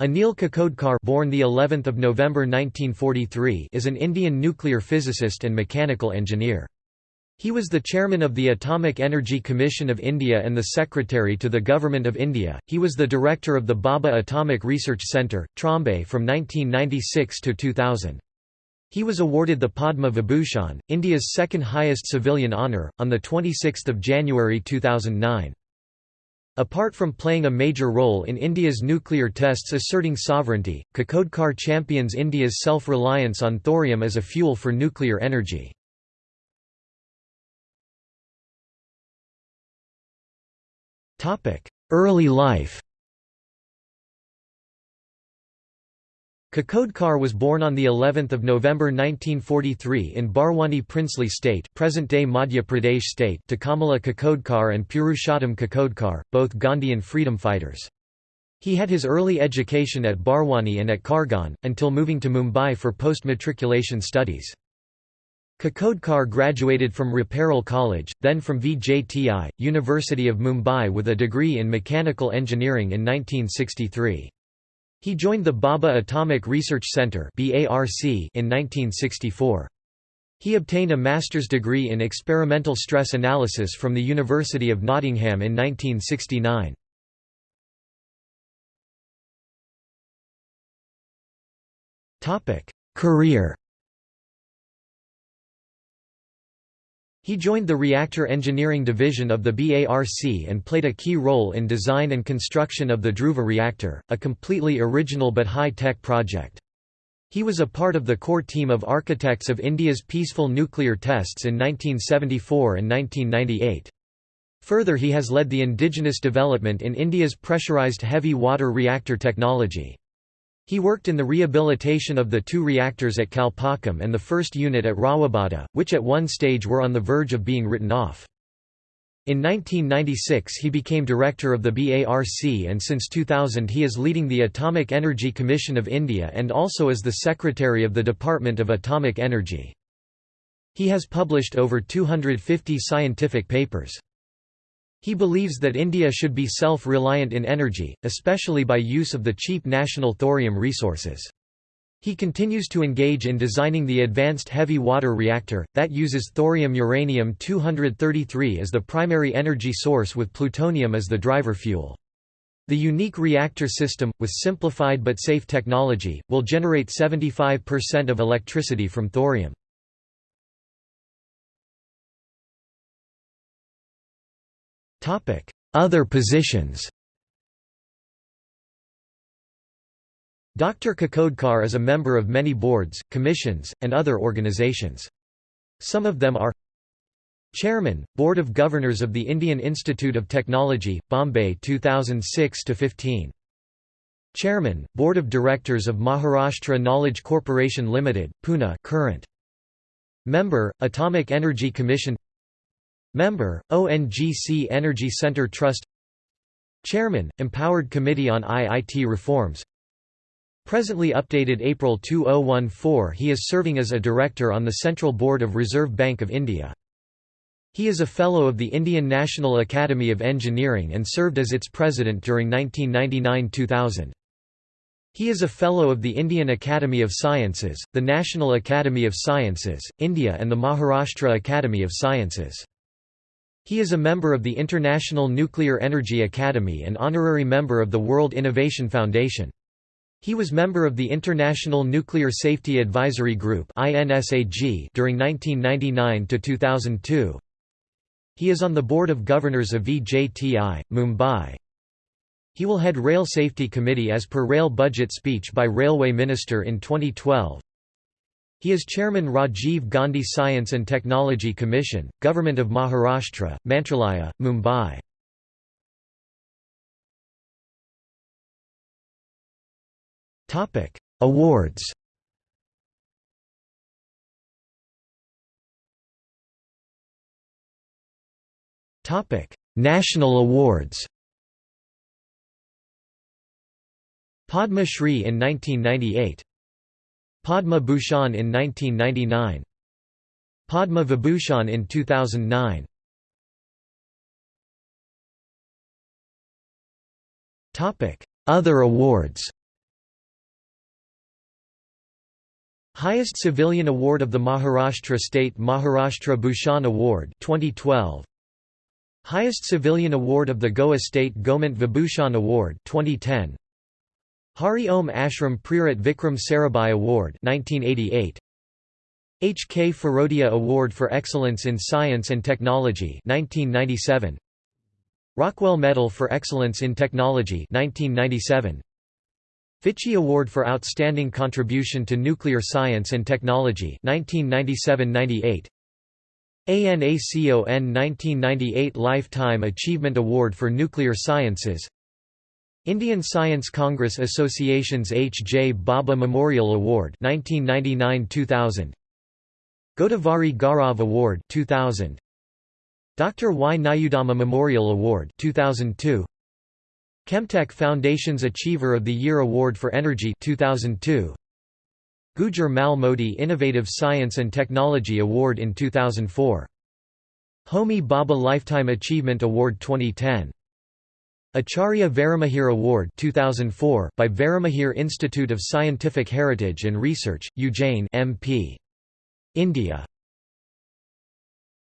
Anil Kakodkar born the 11th of November 1943 is an Indian nuclear physicist and mechanical engineer. He was the chairman of the Atomic Energy Commission of India and the secretary to the Government of India. He was the director of the Bhabha Atomic Research Centre, Trombay from 1996 to 2000. He was awarded the Padma Vibhushan, India's second highest civilian honour, on 26 January 2009. Apart from playing a major role in India's nuclear tests asserting sovereignty, Kakodkar champions India's self-reliance on thorium as a fuel for nuclear energy. Early life Kakodkar was born on the 11th of November 1943 in Barwani Princely State, present-day Madhya Pradesh state, to Kamala Kakodkar and Purushottam Kakodkar, both Gandhian freedom fighters. He had his early education at Barwani and at Khargone, until moving to Mumbai for post-matriculation studies. Kakodkar graduated from Ruparel College, then from VJTI, University of Mumbai with a degree in mechanical engineering in 1963. He joined the Bhabha Atomic Research Centre in 1964. He obtained a master's degree in experimental stress analysis from the University of Nottingham in 1969. Career He joined the Reactor Engineering Division of the BARC and played a key role in design and construction of the Dhruva reactor, a completely original but high-tech project. He was a part of the core team of architects of India's peaceful nuclear tests in 1974 and 1998. Further he has led the indigenous development in India's pressurized heavy water reactor technology. He worked in the rehabilitation of the two reactors at Kalpakkam and the first unit at Rawatbhata, which at one stage were on the verge of being written off. In 1996 he became director of the BARC and since 2000 he is leading the Atomic Energy Commission of India and also as the secretary of the Department of Atomic Energy. He has published over 250 scientific papers. He believes that India should be self-reliant in energy, especially by use of the cheap national thorium resources. He continues to engage in designing the Advanced Heavy Water Reactor, that uses thorium-uranium-233 as the primary energy source with plutonium as the driver fuel. The unique reactor system, with simplified but safe technology, will generate 75% of electricity from thorium. Other positions Dr. Kakodkar is a member of many boards, commissions, and other organizations. Some of them are Chairman, Board of Governors of the Indian Institute of Technology, Bombay 2006–15 Chairman, Board of Directors of Maharashtra Knowledge Corporation Limited, Pune current. Member, Atomic Energy Commission Member, ONGC Energy Center Trust Chairman, Empowered Committee on IIT Reforms Presently updated April 2014 he is serving as a director on the Central Board of Reserve Bank of India. He is a Fellow of the Indian National Academy of Engineering and served as its president during 1999–2000. He is a Fellow of the Indian Academy of Sciences, the National Academy of Sciences, India and the Maharashtra Academy of Sciences. He is a member of the International Nuclear Energy Academy and honorary member of the World Innovation Foundation. He was member of the International Nuclear Safety Advisory Group during 1999–2002. He is on the Board of Governors of VJTI, Mumbai. He will head Rail Safety Committee as per Rail Budget speech by Railway Minister in 2012. He is Chairman Rajiv Gandhi Science and Technology Commission, Government of Maharashtra, Mantralaya, Mumbai. Awards National awards Padma Shri in 1998 Padma Bhushan in 1999. Padma Vibhushan in 2009. Other awards Highest civilian award of the Maharashtra State Maharashtra Bhushan Award 2012 Highest civilian award of the Goa State Government Vibhushan Award 2010 Hari Om Ashram Prerit Vikram Sarabhai Award 1988 H. K. Firodia Award for Excellence in Science and Technology 1997 Rockwell Medal for Excellence in Technology 1997 FICCI Award for Outstanding Contribution to Nuclear Science and Technology 1997–98 ANACON 1998 Lifetime Achievement Award for Nuclear Sciences Indian Science Congress Association's H. J. Bhabha Memorial Award 1999–2000 Godavari Gaurav Award 2000 Dr. Y. Nayudamma Memorial Award 2002 Chemtech Foundation's Achiever of the Year Award for Energy 2002 Gujar Mal Modi Innovative Science and Technology Award in 2004 Homi Bhabha Lifetime Achievement Award 2010 Acharya Varahamihir Award 2004 by Varahamihir Institute of Scientific Heritage and Research, Ujjain MP. India